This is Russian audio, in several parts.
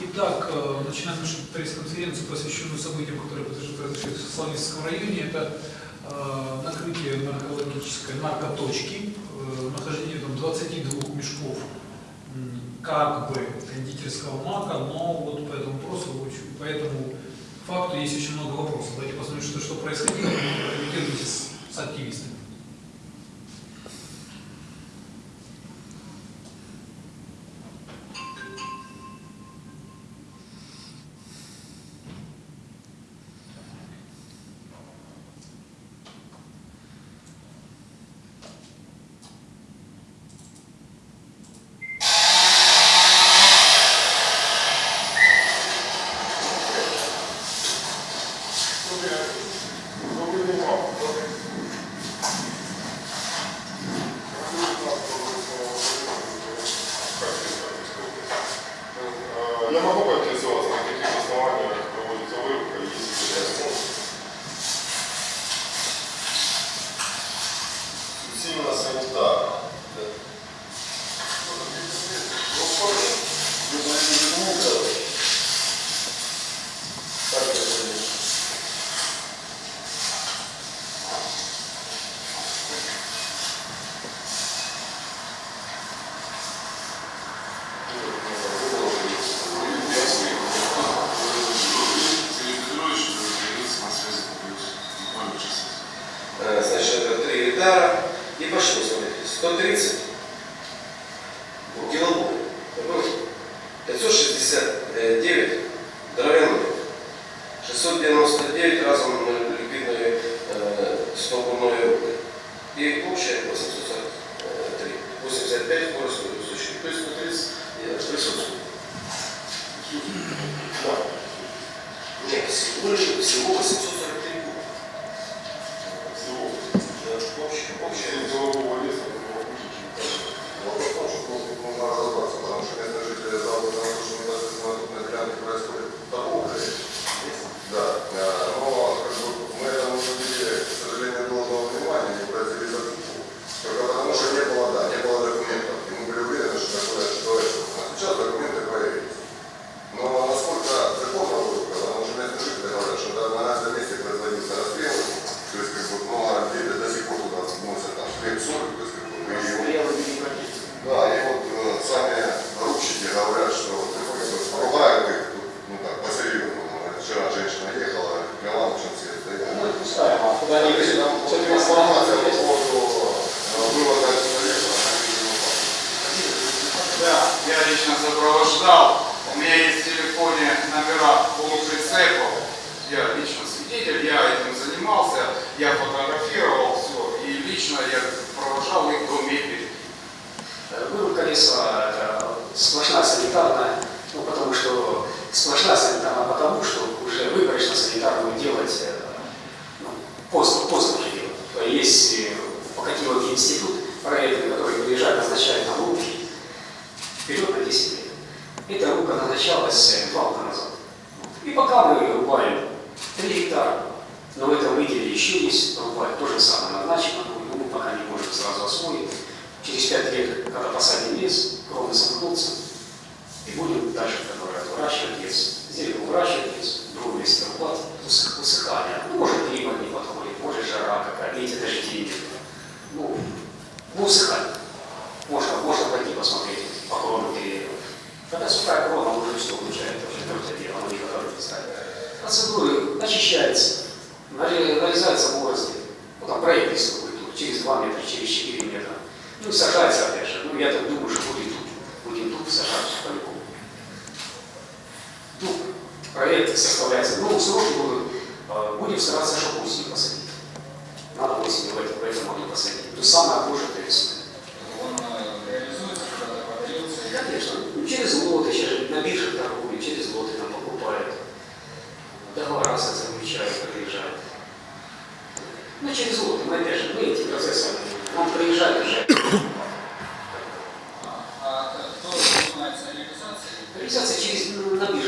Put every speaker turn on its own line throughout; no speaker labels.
Итак, э, начинаем нашу пресс-конференцию, посвященную событиям, которые произошли в Славянском районе. Это э, накрытие наркологической наркоточки, э, нахождение там 22 мешков как бы кондитерского мака, но вот по этому вопросу, по этому факту есть очень много вопросов. Давайте посмотрим, что, что происходило, и с, с активистами.
пока мы рубаем 3 гектара, но в этом
выделе еще есть рубать, то же
самое назначено, но мы пока не можем сразу освоить. Через 5 лет, когда посадим лес, кровно замкнутся,
и
будем дальше продолжать выращивать лес.
Зелень
выращивать лес, другой лес
рубать, высыхание.
Ну,
может, климат
не
подходит, может, жара какая-то, эти
дожди. Ну, ну.
Можно, можно пойти посмотреть по крону деревьев. Когда
сухая крона, мы ее хорошо знали. Процедуры очищается, нарезается
борозды,
ну там проект есть какой-то, через 2 метра,
через 4 метра. Ну
и сажается опять
же. Ну я так думаю, что будет тут, будет тут
сажаться по-любому. Дуб, проект составляется,
ну срочно будем, а,
будем стараться, чтобы осенью посадить. Надо осенью в этом, в этом посадить. То самое позже это весной. Конечно, ну, через лоты, через, на бирже торгуют, через лоты там покупает. Договора ну, заключают, приезжают. Ну, через год, мы опять же, мы эти процессы, он приезжает уже. А кто занимается реализацией? Реализация через, на бирже.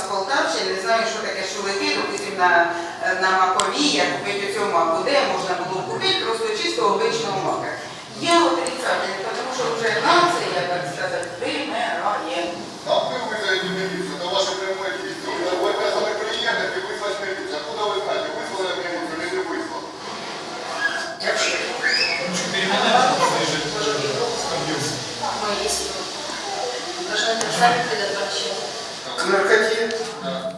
з Полтавщини, знаю, що таке шулики, допустим, на е, на макові, як купити у цьому маку, де можна було купити просто чистого обичного мака. Є отрицательна, тому що вже нація, так сказати, вимирає.
Нам ви визвали. Ви казали клієнтів ви знаєте, вислали не вислали? наркоте,
да.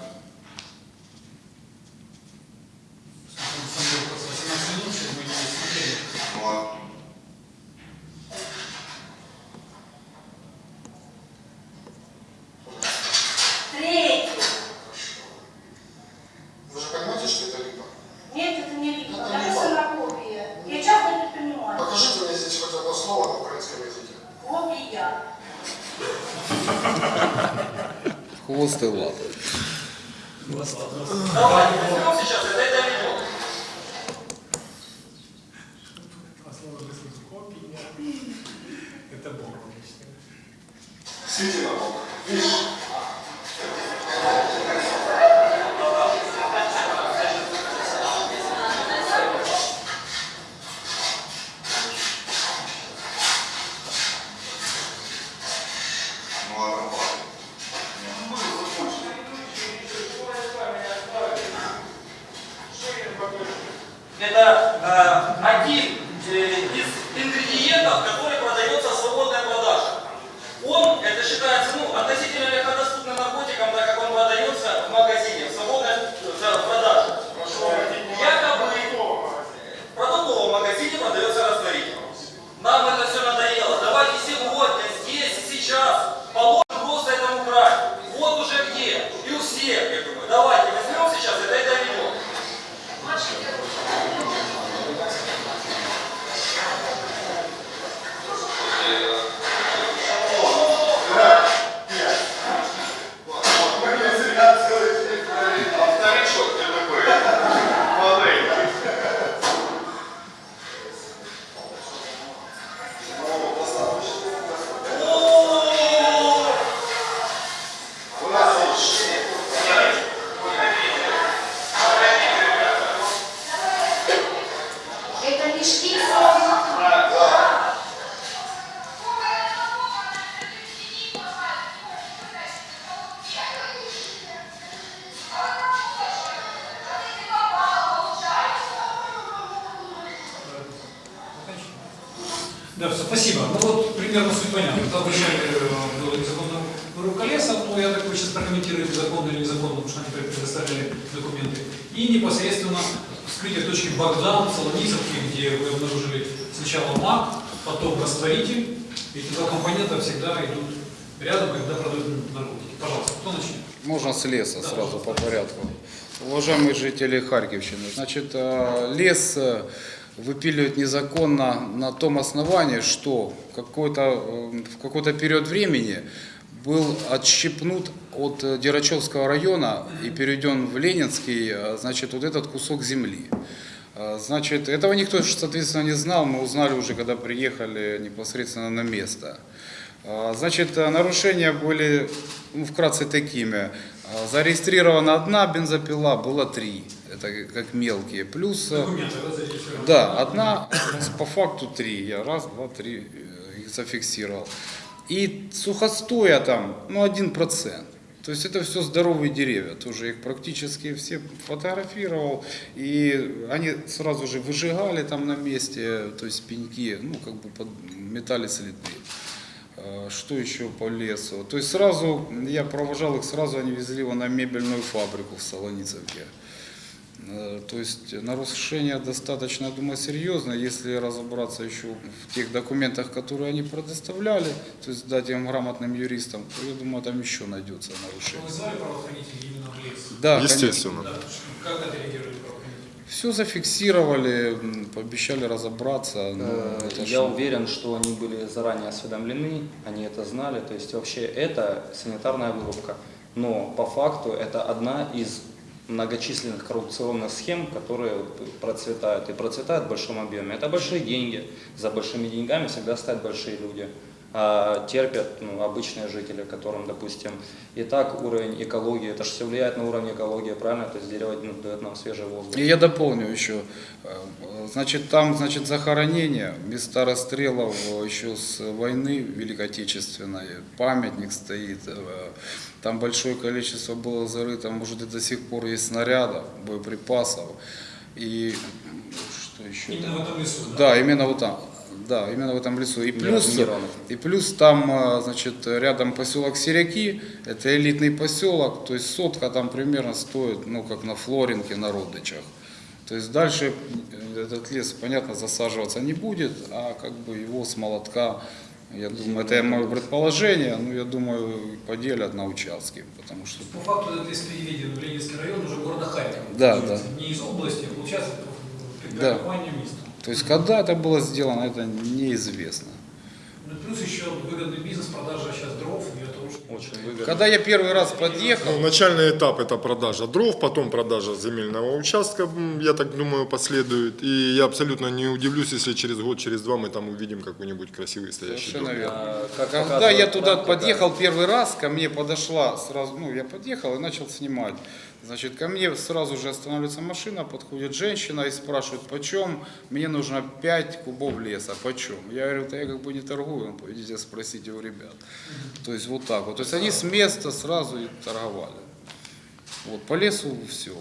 Сиди на бок. Видишь?
Жители Харьковщины, значит, э, лес э, выпиливают незаконно на том основании, что какой-то, э, в какой-то период времени был отщепнут от Дерачевского района и переведен в Ленинский, значит, вот этот кусок земли. Значит, этого никто, соответственно, не знал, мы узнали уже, когда приехали непосредственно на место. Значит, нарушения были ну, вкратце такими. Зарегистрирована одна бензопила, было три. Это как мелкие. Плюс,
Документы, да,
одна, по факту три. Я раз, два, три э, их зафиксировал. И сухостоя там, ну, один процент. То есть это все здоровые деревья, тоже их практически все фотографировал, и они сразу же выжигали там на месте, то есть пеньки, ну как бы под, метали следы. Э, Что еще по лесу? То есть сразу, я провожал их, сразу они везли его на мебельную фабрику в Солоницевке. Э, То есть нарушение достаточно, я думаю, серьезное, если разобраться еще в тех документах, которые они предоставляли, то есть дать им грамотным юристам, то я думаю, там еще найдется
Что
нарушение.
вы звали правоохранителей именно в лес?
Да,
Естественно.
Да. Как правоохранители?
Все зафиксировали, пообещали разобраться. но
Э,
это
Я
ж-
уверен, что они были заранее осведомлены, они это знали. То есть вообще это санитарная вырубка. Но по факту это одна из многочисленных коррупционных схем, которые процветают и процветают в большом объеме. Это большие деньги. За большими деньгами всегда стоят большие люди. А терпят ну, обычные жители, которым, допустим, и так уровень экологии, это же все влияет на уровень экологии, правильно? То есть дерево ну, дает нам свежий воздух.
И я дополню еще. Э, Значит, там, значит, захоронение, места расстрелов э, еще с войны Великой Отечественной, памятник стоит. э, Там большое количество было зарыто, может, и до сих пор есть снарядов, боеприпасов. И что еще?
Именно в этом лесу, да?
Да, именно вот там. Да, именно в этом лесу. И плюс, и плюс там, э, значит, рядом поселок Серяки, это элитный поселок, то есть сотка там примерно стоит, ну, как на Флоринке, на Родычах. То есть дальше э, этот лес, понятно, засаживаться не будет, а как бы его с молотка, я думаю, это мое предположение, но я думаю, поделят на участки, потому что
По факту этот лес переведен в Ленинский район уже города Харькова.
Да,
есть Не из области, а получается в
Да.
места.
То есть когда это было сделано, это неизвестно.
Ну, плюс еще выгодный бизнес, продажа сейчас дров для того, чтобы...
Очень выгодно.
Когда я первый раз подъехал,
Ну, начальный этап это продажа дров, потом продажа земельного участка, я так думаю, последует. И я абсолютно не удивлюсь, если через год, через два мы там увидим какой-нибудь красивый стоящий дом.
совершенно верно.
А, как
Когда я туда подъехал первый раз, ко мне подошла сразу, ну я подъехал и начал снимать. Значит, ко мне сразу же останавливается машина, подходит женщина и спрашивает, почем мне нужно 5 кубов леса, почем? Я говорю, да я как бы не торгую, идите спросите у ребят. То есть вот так вот. То есть они с места сразу и торговали. Вот, по лесу все.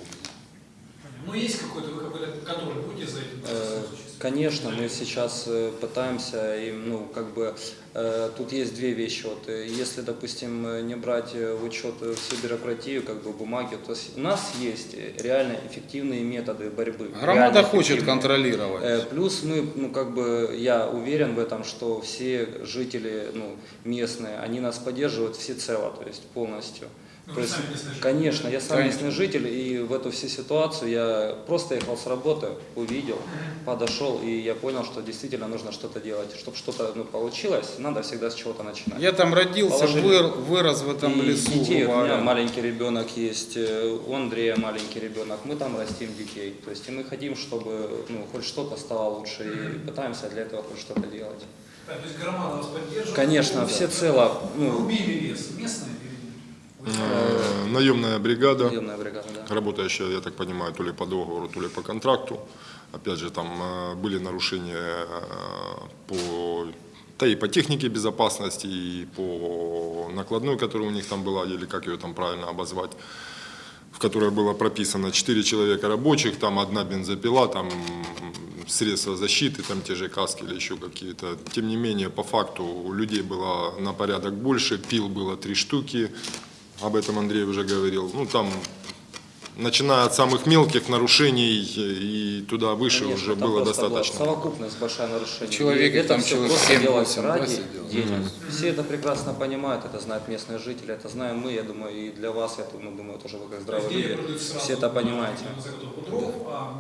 Ну, есть какой-то, вы какой-то контроль будете за этим?
Э, Конечно, мы сейчас э, пытаемся, и, ну, как бы, э, тут есть две вещи. Вот, э, если, допустим, не брать в учет всю бюрократию, как бы бумаги, то с- у нас есть реально эффективные методы борьбы.
Громада хочет контролировать.
Э, Плюс мы, ну, как бы, я уверен в этом, что все жители, ну, местные, они нас поддерживают всецело, то есть полностью.
Ну,
То есть, конечно, я сам
Конечно.
местный житель, и в эту всю ситуацию я просто ехал с работы, увидел, подошел, и я понял, что действительно нужно что-то делать. Чтобы что-то ну, получилось, надо всегда с чего-то начинать.
Я там родился, выр- вырос в этом
И
лесу.
детей, у меня маленький ребенок есть, э, у Андрея маленький ребенок, мы там растим детей. То есть и мы хотим, чтобы ну, хоть что-то стало лучше, и пытаемся для этого хоть что-то делать.
Да, то есть громада вас поддерживает?
Конечно,
Ну,
всецело, ну,
Рубили лес местные
Наемная бригада,
наемная бригада, да.
работающая, я так понимаю, то ли по договору, то ли по контракту. Опять же, там э, были нарушения э, по, да и по технике безопасности, и по накладной, которая у них там была, или как ее там правильно обозвать, в которой было прописано 4 человека рабочих, там одна бензопила, там средства защиты, там те же каски или еще какие-то. Тем не менее, по факту у людей было на порядок больше, пил было три штуки, об этом Андрей уже говорил. Ну, там, начиная от самых мелких нарушений и туда выше
Конечно,
уже было
просто была
достаточно.
совокупность большая нарушений.
Человек,
И это
там
все
человек
просто
7-8,
делать
да,
ради
сидел?
денег. Все это прекрасно понимают, это знают местные жители, это знаем мы, я думаю, и для вас, я думаю, думаю, тоже вы как здравые
Деньги
люди, все это понимаете.
на заготовку дров, а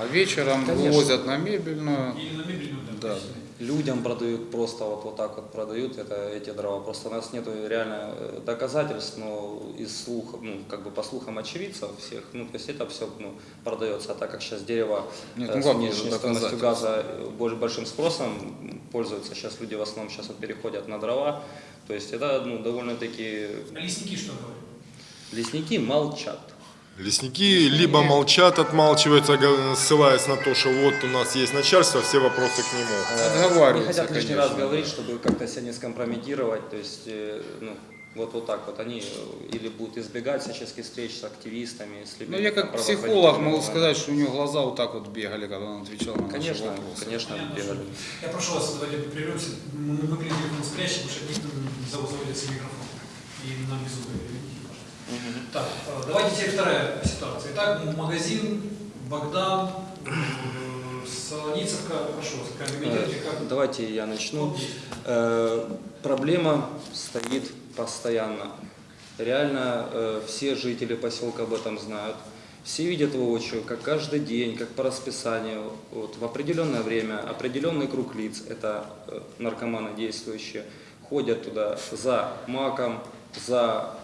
А вечером
Конечно.
вывозят на мебельную.
или на мебельную, да.
Да.
Людям продают просто вот, вот так вот продают это, эти дрова. Просто у нас нет реально э, доказательств, но из слухов, ну, как бы по слухам очевидцев всех, ну, то есть это все ну, продается. А так как сейчас дерево
Нет,
э,
ну
с
это
стоимостью газа э, боль- большим спросом м, пользуются, сейчас люди в основном сейчас вот переходят на дрова. То есть это ну, довольно-таки...
А лесники что говорят?
Лесники молчат.
Лесники либо молчат, отмалчиваются, ссылаясь на то, что вот у нас есть начальство, все вопросы к нему.
Не
Отговариваются,
хотят лишний
конечно.
раз говорить, чтобы как-то себя не скомпрометировать. То есть, э, ну, вот, вот так вот они э, или будут избегать всяческих встреч с активистами, с
Ну, я как психолог могу сказать, что у него глаза вот так вот бегали, когда он отвечал на наши
Конечно,
вопросы.
конечно,
Понятно,
бегали.
Я прошу вас, давайте прервемся. Мы телефон спрячем, потому что заводится микрофон. И нам без звука. Так, э, давайте теперь вторая ситуация. Итак, магазин, Богдан, э, Солоницевка. Вас, комментируйте,
Э,
как
Давайте я начну. Э, Проблема стоит постоянно. Реально э, все жители поселка об этом знают. Все видят воочию, как каждый день, как по расписанию, вот, в определенное время, определенный круг лиц, это наркоманы действующие, ходят туда за маком, за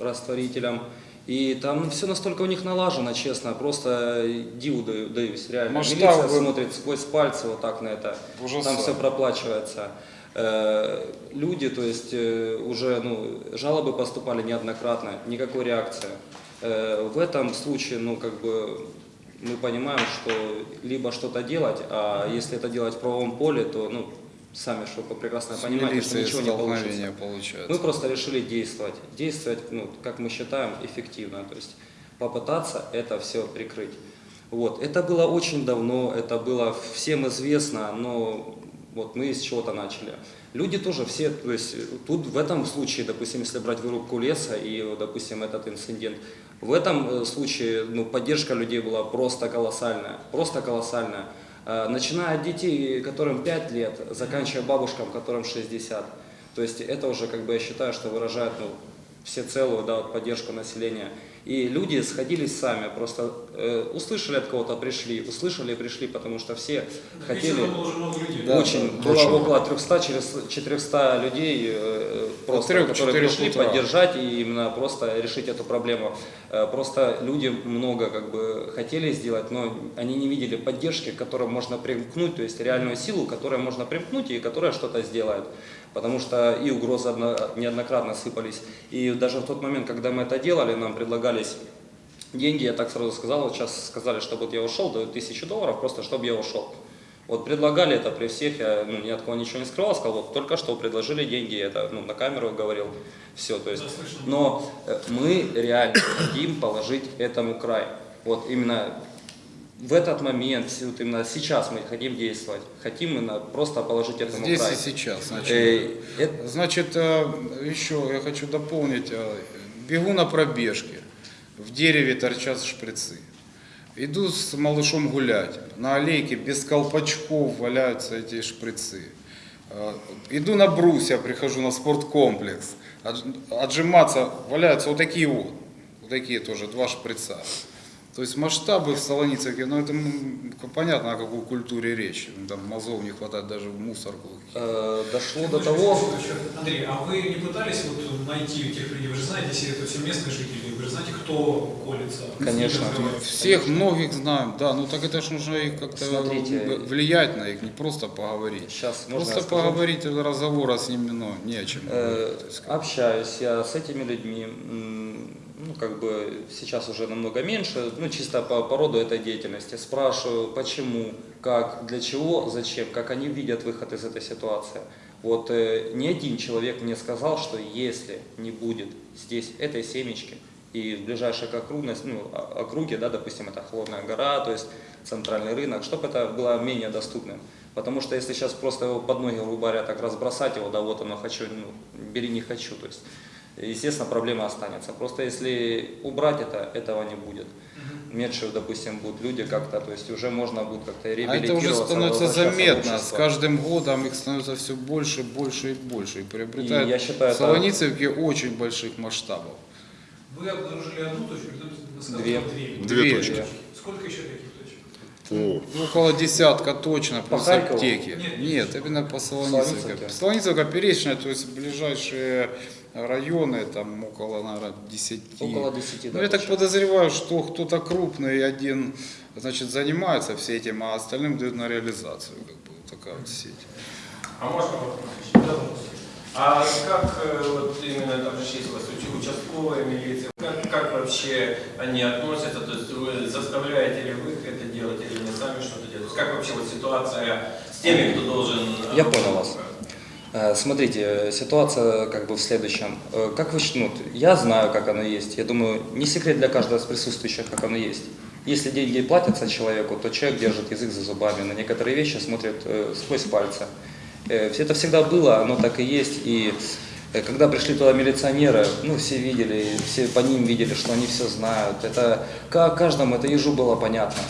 растворителем. И там все настолько у них налажено, честно, просто диву даю- даюсь, реально.
Масштабы-
Милиция смотрит сквозь пальцы вот так на это. Там
Ужасает.
все проплачивается. Э, Люди, то есть э, уже ну, жалобы поступали неоднократно, никакой реакции. Э, В этом случае, ну как бы мы понимаем, что либо что-то делать, а если это делать в правовом поле, то ну сами что вы прекрасно
С
понимаете, что ничего не получится.
получается.
Мы просто решили действовать. Действовать, ну, как мы считаем, эффективно. То есть попытаться это все прикрыть. Вот. Это было очень давно, это было всем известно, но вот мы с чего-то начали. Люди тоже все, то есть тут в этом случае, допустим, если брать вырубку леса и, допустим, этот инцидент, в этом э, случае ну, поддержка людей была просто колоссальная, просто колоссальная. Э, Начиная от детей, которым 5 лет, заканчивая бабушкам, которым 60. То есть это уже, как бы, я считаю, что выражает ну, всецелую да, вот поддержку населения. И люди сходились сами, просто э, услышали от кого-то, пришли, услышали и пришли, потому что все хотели...
Людей.
Очень, было
очень
около 300, через 400 людей, э, просто,
трех-
которые пришли
утра.
поддержать и именно просто решить эту проблему. Э, Просто люди много как бы хотели сделать, но они не видели поддержки, к которой можно примкнуть, то есть реальную силу, к которой можно примкнуть и которая что-то сделает. Потому что и угрозы одно- неоднократно сыпались. И даже в тот момент, когда мы это делали, нам предлагались деньги, я так сразу сказал, вот сейчас сказали, чтобы вот я ушел, дают тысячу долларов, просто чтобы я ушел. Вот предлагали это при всех, я ну, ни от кого ничего не скрывал, сказал, вот только что предложили деньги, это ну, на камеру говорил, все, то есть, но э, мы реально хотим положить этому край, вот именно в этот момент, вот именно сейчас мы хотим действовать, хотим именно просто положить этому
Здесь
край.
и сейчас. Значит,
Э, это-
Значит, э, еще я хочу дополнить. э, Бегу на пробежке. В дереве торчат шприцы. Иду с малышом гулять. На аллейке без колпачков валяются эти шприцы. Э, Иду на брусья, прихожу на спорткомплекс. Отж- Отжиматься валяются вот такие вот. Вот такие тоже, два шприца. То есть масштабы в Солоницевке, ну это понятно, о какой культуре речь. Там мозгов не хватает даже в мусорку.
э, дошло до того,
Андрей, а вы не пытались вот найти этих людей? Вы же знаете, если это все местные жители, вы же знаете, кто колется?
Конечно.
Всех многих знаем, да, ну так это ж нужно их как-то влиять на их, не просто поговорить.
сейчас можно
Просто
скажу?
поговорить разговора с ними, ну, не о чем.
Э. Общаюсь я с этими людьми, ну, как бы сейчас уже намного меньше, ну, чисто по, по роду этой деятельности. Спрашиваю, почему, как, для чего, зачем, как они видят выход из этой ситуации. Вот э, ни один человек мне сказал, что если не будет здесь этой семечки, и в ближайших округность, ну, округе, да, допустим, это Холодная гора, то есть центральный рынок, чтобы это было менее доступным. Потому что если сейчас просто его под ноги, грубо говоря, так разбросать его, да, вот оно хочу, ну, бери не хочу, то есть, естественно, проблема останется. Просто если убрать это, этого не будет. Меньше, допустим, будут люди как-то, то есть уже можно будет как-то
А это
реабилитироваться.
уже становится заметно. С каждым годом их становится все больше, больше и больше. И приобретают
И я считаю, это-
Солоницевки очень больших масштабов.
Вы обнаружили одну точку,
Две.
две.
Две
Две.
точки.
Сколько еще таких точек?
О,
Около десятка точно, плюс
Харькову?
аптеки.
Нет.
Нет, именно по Солоницевке.
Солоницевке?
Солоницевка, Перечная, то есть ближайшие районы, там около, наверное, 10.
Около 10, да,
Ну, я так подозреваю, что кто-то крупный один, значит, занимается всем этим, а остальным дают на реализацию, как бы, вот такая вот сеть.
А можно вопрос? А как э, вот именно там же числилась уч- участковая милиция, как, как вообще они относятся, то есть вы заставляете ли вы их это делать или они сами что-то делают? Есть Как вообще вот ситуация с теми, кто должен... э,
Я понял вас. Э, Смотрите, э, ситуация как бы в следующем. Э, Как вы, ну, я знаю, как оно есть. Я думаю, не секрет для каждого из присутствующих, как оно есть. Если деньги платятся человеку, то человек держит язык за зубами, на некоторые вещи смотрит сквозь пальцы. Все Это всегда было, оно так и есть. И когда пришли туда милиционеры, ну, все видели, все по ним видели, что они все знают. Это ка- каждому, это ежу было понятно.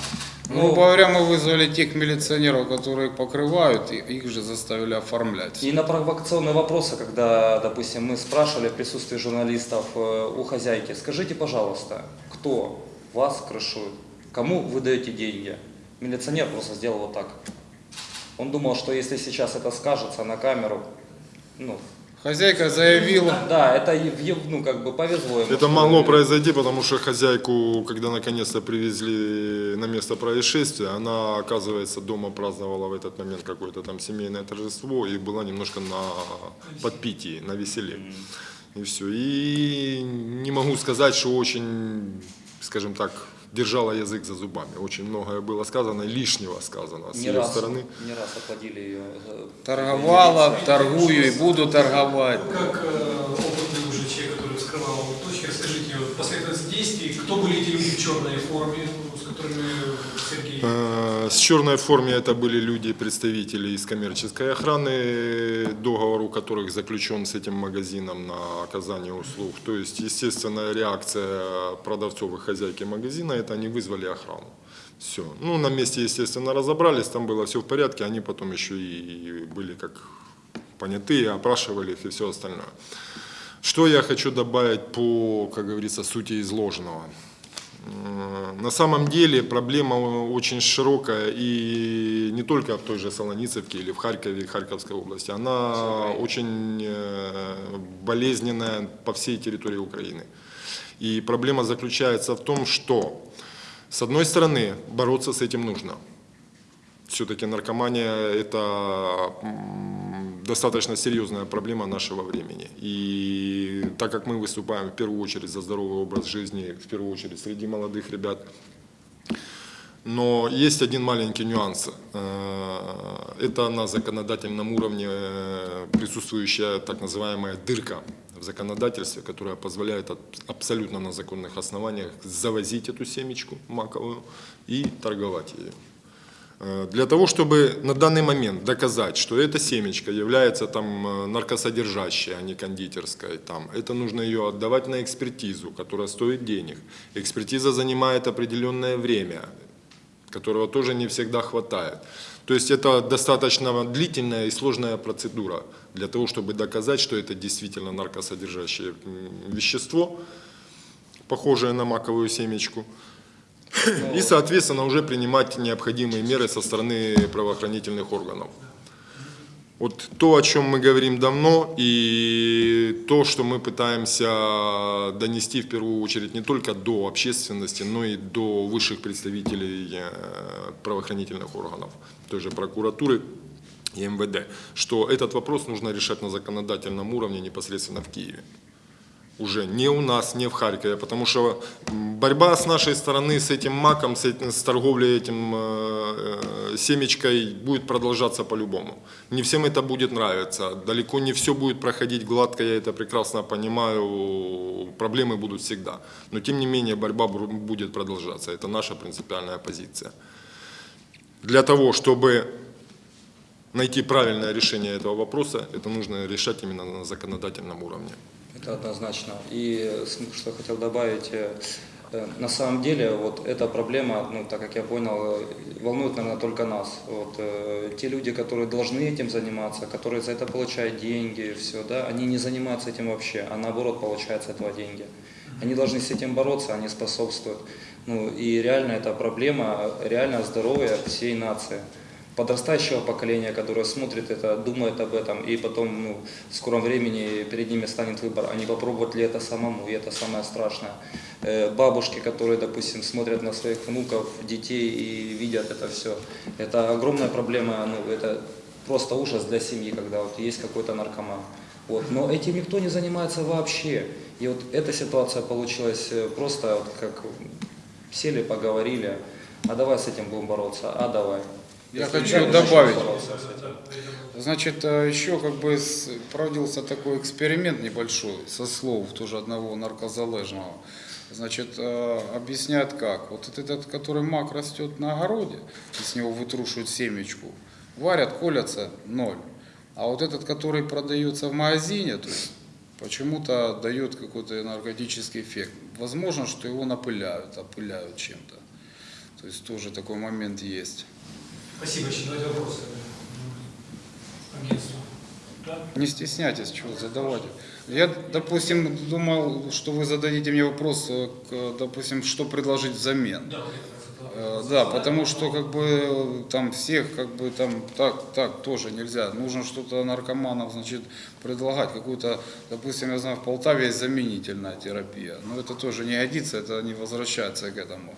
Ну, грубо говоря, мы вызвали тех милиционеров, которые покрывают, и их же заставили оформлять.
И на провокационные вопросы, когда, допустим, мы спрашивали в присутствии журналистов э, у хозяйки, скажите, пожалуйста, кто вас крышует, кому вы даете деньги? Милиционер просто сделал вот так. Он думал, что если сейчас это скажется на камеру, ну,
Хозяйка заявила,
да, это ну, как бы повезло ему.
Это могло произойти, потому что хозяйку, когда наконец-то привезли на место происшествия, она, оказывается, дома праздновала в этот момент какое-то там семейное торжество и была немножко на подпитии, на веселе. И все. И не могу сказать, что очень, скажем так, держала язык за зубами. Очень многое было сказано, лишнего сказано с
не
ее
раз,
стороны.
не раз отводили ее. э,
торговала, торгую и буду торговать.
Как э, опытный вскрывал точки, расскажите вот, последовательность действий, кто были эти люди в черной форме, с которыми Сергей...
Э, С черной форме это были люди, представители из коммерческой охраны, договор у которых заключен с этим магазином на оказание услуг. То есть, естественная реакция продавцов и хозяйки магазина, это они вызвали охрану. Все. Ну, на месте, естественно, разобрались, там было все в порядке, они потом еще и были как понятые, опрашивали их и все остальное. Что я хочу добавить по, как говорится, сути изложенного. На самом деле проблема очень широкая и не только в той же Солоницевке или в Харькове Харьковской области. Она очень э, болезненная по всей территории Украины. И проблема заключается в том, что с одной стороны бороться с этим нужно. Все-таки наркомания – это достаточно серьезная проблема нашего времени. И так как мы выступаем в первую очередь за здоровый образ жизни, в первую очередь среди молодых ребят, но есть один маленький нюанс. Э, Это на законодательном уровне э, присутствующая так называемая дырка в законодательстве, которая позволяет абсолютно на законных основаниях завозить эту семечку маковую и торговать ею. Э, Для того, чтобы на данный момент доказать, что эта семечка является там э, наркосодержащей, а не кондитерской, там, это нужно ее отдавать на экспертизу, которая стоит денег. Экспертиза занимает определенное время, которого тоже не всегда хватает. То есть это достаточно длительная и сложная процедура для того, чтобы доказать, что это действительно наркосодержащее вещество, похожее на маковую семечку. И, соответственно, уже принимать необходимые меры со стороны правоохранительных органов. Вот то, о чем мы говорим давно, и то, что мы пытаемся донести в первую очередь не только до общественности, но и до высших представителей э, правоохранительных органов, той же прокуратуры и МВД, что этот вопрос нужно решать на законодательном уровне непосредственно в Киеве. Уже не у нас, не в Харькове, потому что борьба с нашей стороны с этим маком, с, этим- с торговлей этим э, э, семечкой будет продолжаться по-любому. Не всем это будет нравиться, далеко не все будет проходить гладко, я это прекрасно понимаю, проблемы будут всегда. Но тем не менее борьба будет продолжаться, это наша принципиальная позиция. Для того, чтобы найти правильное решение этого вопроса, это нужно решать именно на законодательном уровне.
Это однозначно. И что хотел добавить, э, э, на самом деле вот эта проблема, ну, так как я понял, э, волнует, наверное, только нас. Вот, те люди, которые должны этим заниматься, которые за это получают деньги, все, да, они не занимаются этим вообще, а наоборот получают с этого деньги. Они должны с этим бороться, они способствуют. Ну, и реально это проблема, реально здоровья всей нации подрастающего поколения, которое смотрит это, думает об этом, и потом ну, в скором времени перед ними станет выбор, а не попробовать ли это самому, и это самое страшное. Э, Бабушки, которые, допустим, смотрят на своих внуков, детей и видят это все, это огромная проблема, ну, это просто ужас для семьи, когда вот есть какой-то наркоман. Вот. Но этим никто не занимается вообще. И вот эта ситуация получилась э, просто вот как сели, поговорили, а давай с этим будем бороться, а давай.
Я
Если
хочу добавить. Значит, э, еще как бы проводился такой эксперимент небольшой, со слов тоже одного наркозалежного. Значит, э, объясняют как. Вот этот, который мак растет на огороде, и с него вытрушивают семечку, варят, колятся, ноль. А вот этот, который продается в магазине, то есть почему-то дает какой-то наркотический эффект. Возможно, что его напыляют, опыляют чем-то. То есть тоже такой момент есть.
Спасибо, еще давайте вопросы агентству. Да?
Не стесняйтесь, чего задавать. Я, допустим, думал, что вы зададите мне вопрос, э, допустим, что предложить взамен.
Да,
Э, Да, потому что как бы там всех как бы там так, так тоже нельзя. Нужно что-то наркоманов, значит, предлагать. Какую-то, допустим, я знаю, в Полтаве есть заменительная терапия. Но это тоже не годится, это не возвращается к этому.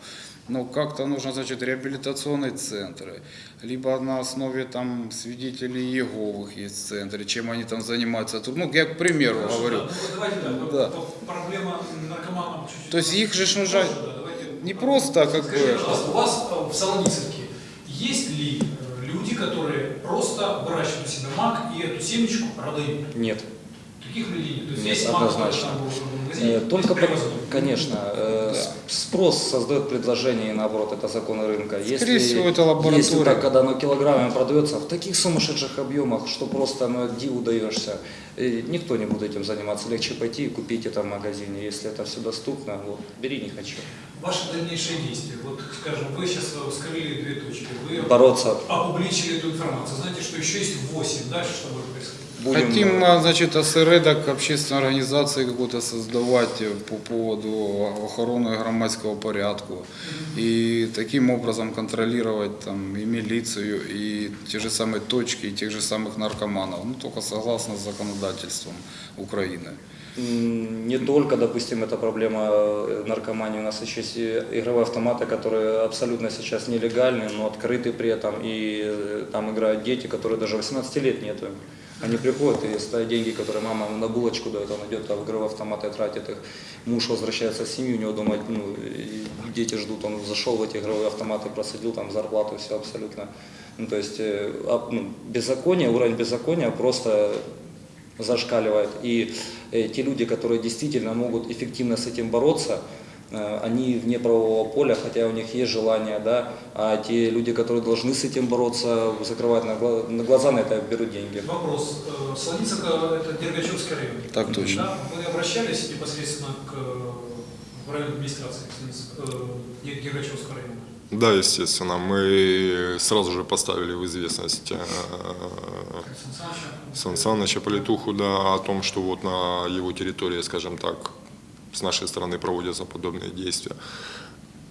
Но как-то нужно, значит, реабилитационные центры. Либо на основе там свидетелей Иеговых есть центры, чем они там занимаются. Тут, Ну, я к примеру
Хорошо,
говорю.
да. Ну, давайте, да,
Да.
проблема наркоманов чуть-чуть.
То есть их же нужно
Позже, да, давайте.
не просто как
Скажите,
бы...
у вас э, в Солоницевке есть ли э, люди, которые просто выращивают себе мак и эту семечку продают?
Нет.
Таких людей нет. То есть
Нет,
есть
однозначно.
магазине,
Э, Только,
есть
по-
привозной.
конечно, э, спрос создает предложение, и наоборот, это законы рынка.
Скорее всего, это лаборатория.
Если так, когда оно килограммами продается в таких сумасшедших объемах, что просто ну, диву даешься, и никто не будет этим заниматься. Легче пойти и купить это в магазине. Если это все доступно, вот, бери, не хочу.
Ваши дальнейшие действия. Вот, скажем, вы сейчас вскрыли две точки, вы
Бороться.
опубличили эту информацию. Знаете, что еще есть 8. Дальше что будет происходить?
Будем,
Хотим,
э,
а, значит, осередок общественной организации какой-то создавать э, по поводу охороны громадского порядку. И таким образом контролировать там и милицию, и те же самые точки, и тех же самых наркоманов. Ну, только согласно с законодательством Украины.
Не только, допустим, эта проблема э, наркомании. У нас еще есть игровые автоматы, которые абсолютно сейчас нелегальны, но открыты при этом. И э, там играют дети, которые даже 18 лет нету. Они приходят и ставят деньги, которые мама на булочку дает, он идет а в игровые автоматы тратит их. Муж возвращается в семью, у него дома ну, дети ждут, он зашел в эти игровые автоматы, просадил там зарплату, все абсолютно. Ну, то есть э, а, ну, беззаконие, уровень беззакония просто зашкаливает. И э, те люди, которые действительно могут эффективно с этим бороться, они вне правового поля, хотя у них есть желание, да, а те люди, которые должны с этим бороться, закрывают на, гла- на глаза на это берут деньги.
Вопрос. Э, Солоницевка – это Дергачевский район.
Так точно.
Да? Вы обращались непосредственно к э, в районной администрации э, Дергачевского района?
Да, естественно, мы сразу же поставили в известность э,
Сан Саныча?
Сан Саныча Политуху да, о том, что вот на его территории, скажем так, с нашей стороны проводятся подобные действия.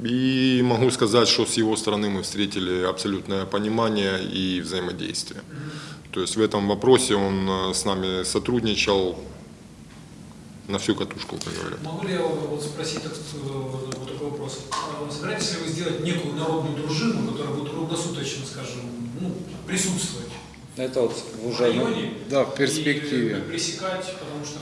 И могу сказать, что с его стороны мы встретили абсолютное понимание и взаимодействие. То есть в этом вопросе он э, с нами сотрудничал на всю катушку, как говорят.
Могу ли я вот спросить так, э, вот такой вопрос? А Собираетесь ли вы сделать некую народную дружину, которая будет круглосуточно, скажем, ну, присутствовать
Это вот
в
уже ну,
районе
Да, в перспективе.
и пресекать, потому что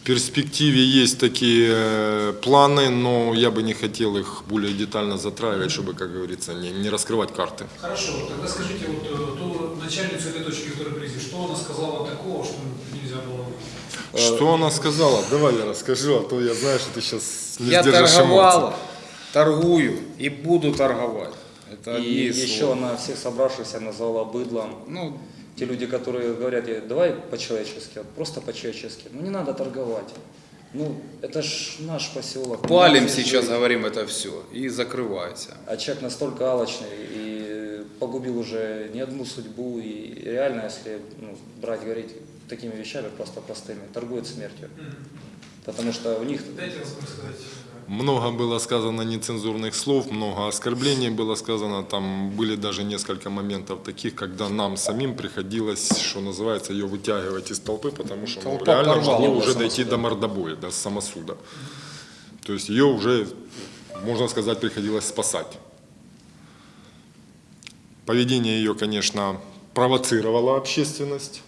В перспективе есть такие э, планы, но я бы не хотел их более детально затрагивать, чтобы, как говорится, не, не раскрывать карты.
Хорошо, тогда скажите, вот э, ту начальницу этой точки, которая привезли, что она сказала такого, что нельзя было...
Что она сказала? Давай я расскажу, а то я знаю, что ты сейчас не
Я
сдержишь
торговал,
эмоций.
торгую и буду торговать. Это
И еще
слова.
она всех собравшихся назвала быдлом.
Ну,
Те люди, которые говорят, давай по-человечески, просто по-человечески. Ну не надо торговать. Ну, это ж наш поселок.
палим сейчас,
живем.
говорим это все. И закрывайся.
А человек настолько алчный и погубил уже не одну судьбу. И реально, если ну, брать, говорить такими вещами просто простыми, торгует смертью. Потому что у них
Дайте раз сказать.
Много было сказано нецензурных слов, много оскорблений было сказано. Там были даже несколько моментов таких, когда нам самим приходилось, что называется, ее вытягивать из толпы, потому что ну, реально могло уже дойти
самосуда.
до мордобоя, до самосуда. То есть ее уже, можно сказать, приходилось спасать. Поведение ее, конечно, провоцировало общественность.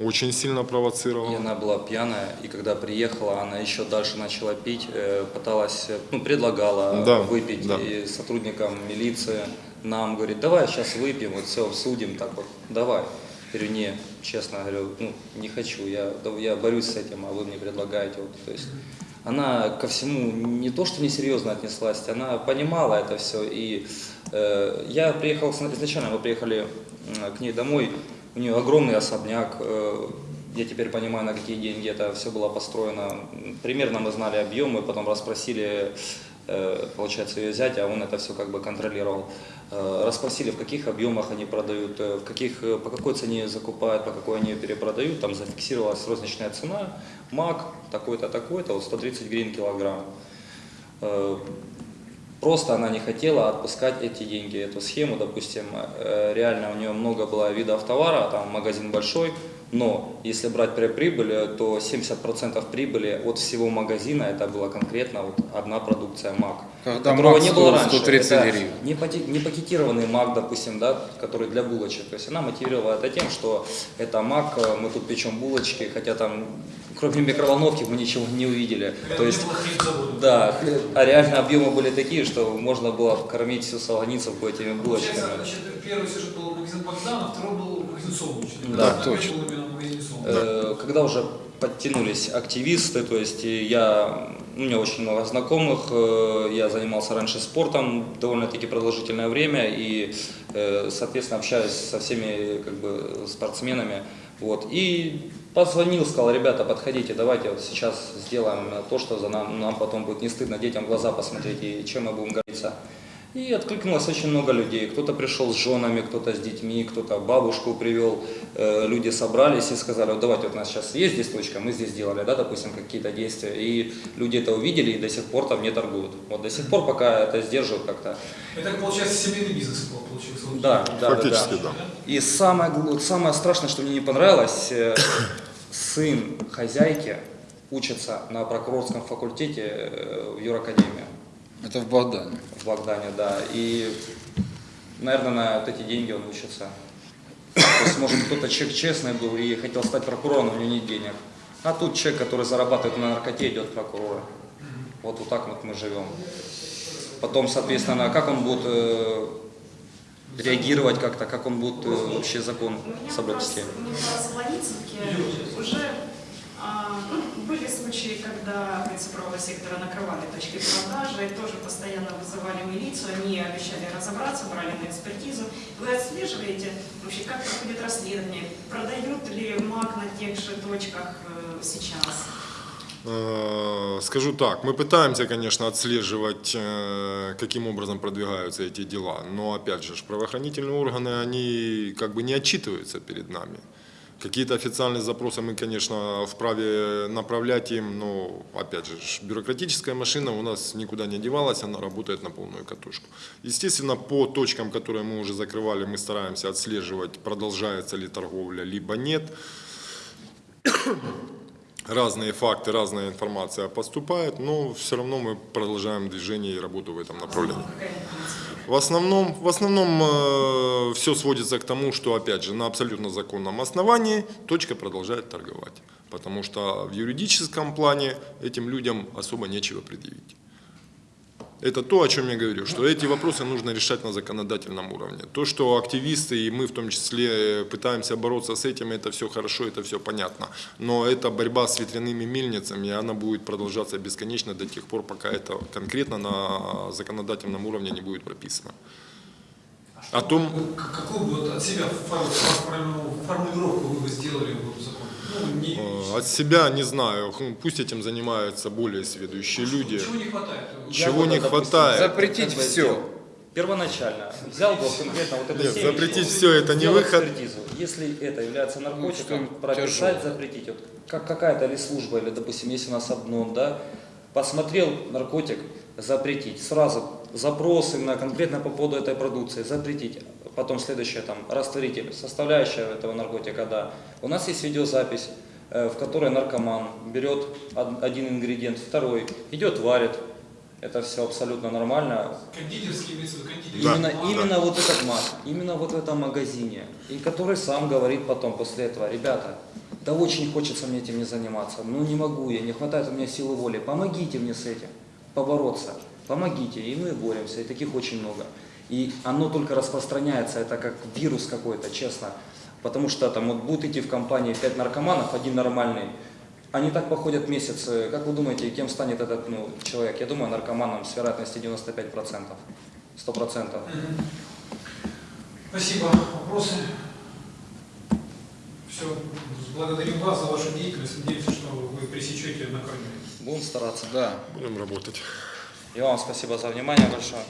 Очень сильно провоцировало.
И она была пьяная, и когда приехала, она еще дальше начала пить, э, пыталась, э, ну, предлагала
Да,
выпить
да.
и сотрудникам милиции, нам говорит, давай сейчас выпьем, вот все, судим, так вот, давай. Я говорю, не, честно говорю, ну, не хочу, я, я борюсь с этим, а вы мне предлагаете. Вот, то есть она ко всему не то, что несерьезно отнеслась, она понимала это все. И э, я приехал, изначально мы приехали к ней домой, у нее огромный особняк, э, я теперь понимаю, на какие деньги это все было построено. Примерно мы знали объемы, потом расспросили, э, получается, ее зятя, а он это все как бы контролировал. Э, Расспросили, в каких объемах они продают, в каких, по какой цене закупают, по какой они ее перепродают. Там зафиксировалась розничная цена, мак такой-то, такой-то, вот 130 гривен килограмм. Просто она не хотела отпускать эти деньги, эту схему, допустим, э, реально у нее много было видов товара, там магазин большой, но если брать при прибыль, э, то 70% прибыли от всего магазина это была конкретно вот одна продукция МАК.
Когда
которого
мак
не было раньше.
130
Это
гривен.
не пакетированный мак, допустим, да, который для булочек. То есть она мотивировала это тем, что это мак, э, мы тут печем булочки, хотя там кроме микроволновки мы ничего не увидели. То есть, да, а реально объемы были такие, что можно было кормить всю Солоницевку этими
Получается,
булочками.
значит, первый сюжет был магазин Богдана, второй был магазин Солнечный.
Да,
Второй
точно.
Солнечный.
Э, Когда уже подтянулись активисты, то есть и я, у меня очень много знакомых, э, я занимался раньше спортом довольно-таки продолжительное время и, э, соответственно, общаюсь со всеми как бы спортсменами, вот, и позвонил, сказал, ребята, подходите, давайте вот сейчас сделаем то, что за нам, нам потом будет не стыдно детям глаза посмотреть и чем мы будем гордиться. И откликнулось очень много людей. Кто-то пришел с женами, кто-то с детьми, кто-то бабушку привел. Э, Люди собрались и сказали, вот давайте, вот у нас сейчас есть здесь точка, мы здесь сделали, да, допустим, какие-то действия. И люди это увидели и до сих пор там не торгуют. Вот до сих пор пока это сдерживают как-то.
Это, получается, семейный бизнес получился.
Да, да, да,
Фактически,
да.
да.
И самое, самое страшное, что мне не понравилось, э, сын хозяйки учится на прокурорском факультете э, в юракадемии.
Это в Богдане.
в Богдане, да. И, наверное, на вот эти деньги он учится. То есть, может, кто-то человек честный был и хотел стать прокурором, но у него нет денег. А тут человек, который зарабатывает на наркоте, идет прокурора. Вот, вот так вот мы живем. Потом, соответственно, как он будет э, реагировать как-то, как он будет э, вообще закон соблюдать.
В уже были случаи, когда цифрового сектора накрывали точки продажи, тоже постоянно вызывали милицию, они обещали разобраться, брали на экспертизу. Вы отслеживаете вообще, как проходит расследование, продают ли МАК на тех же точках э, сейчас?
Э, Скажу так, мы пытаемся, конечно, отслеживать, э, каким образом продвигаются эти дела, но, опять же, правоохранительные органы, они как бы не отчитываются перед нами. Какие-то официальные запросы мы, конечно, вправе направлять им, но, опять же, бюрократическая машина у нас никуда не девалась, она работает на полную катушку. Естественно, по точкам, которые мы уже закрывали, мы стараемся отслеживать, продолжается ли торговля, либо нет. разные факты, разная информация поступает, но все равно мы продолжаем движение и работу в этом направлении. В основном, в основном все сводится к тому, что, опять же, на абсолютно законном основании точка продолжает торговать. Потому что в юридическом плане этим людям особо нечего предъявить. Это то, о чем я говорю, что эти вопросы нужно решать на законодательном уровне. То, что активисты и мы в том числе пытаемся бороться с этим, это все хорошо, это все понятно. Но это борьба с ветряными мельницами, и она будет продолжаться бесконечно до тех пор, пока это конкретно на законодательном уровне не будет прописано. О том,
Какую бы от себя фор- фор- формулировку вы бы сделали в закон? Ну,
э, от себя не знаю, хм, пусть этим занимаются более сведущие люди.
Чего не хватает?
Чего не хватает?
Запретить все.
Первоначально взял бы конкретно вот это
Нет, запретить все это не выход.
экспертизу. Если это является наркотиком,
что
прописать, запретить. Вот как какая-то ли служба, или, допустим, если у нас обнон, да, посмотрел наркотик, запретить. Сразу запросы на конкретно по поводу этой продукции, запретить. Потом следующее, там, растворитель, составляющая этого наркотика, да. У нас есть видеозапись, э, в которой наркоман берет од- один ингредиент, второй, идет варит. Это все абсолютно нормально.
Кондитерский имеется в виду кондитерский.
Да,
Именно,
магазин.
именно вот этот мат, именно вот в этом магазине, и который сам говорит потом после этого, ребята, да очень хочется мне этим не заниматься, но не могу я, не хватает у меня силы воли, помогите мне с этим, побороться, помогите, и мы боремся, и таких очень много. И оно только распространяется, это как вирус какой-то, честно, потому что там вот будет идти в компании пять наркоманов, один нормальный, они так походят месяц, э, как вы думаете, кем станет этот ну, человек? Я думаю, наркоманом с вероятностью 95%, 100%.
Спасибо. Вопросы? Все. Благодарим вас за вашу деятельность. Надеемся, что вы пресечете на корню.
Будем стараться.
Да.
Будем работать.
И вам спасибо за внимание большое.